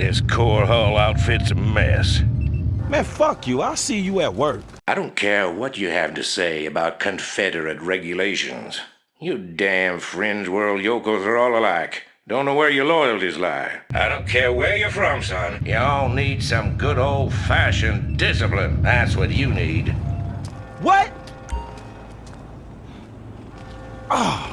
This core hull outfit's a mess. Man, fuck you. I'll see you at work. I don't care what you have to say about Confederate regulations. You damn fringe world yokels are all alike. Don't know where your loyalties lie. I don't care where you're from, son. You all need some good old-fashioned discipline. That's what you need. What? Ah.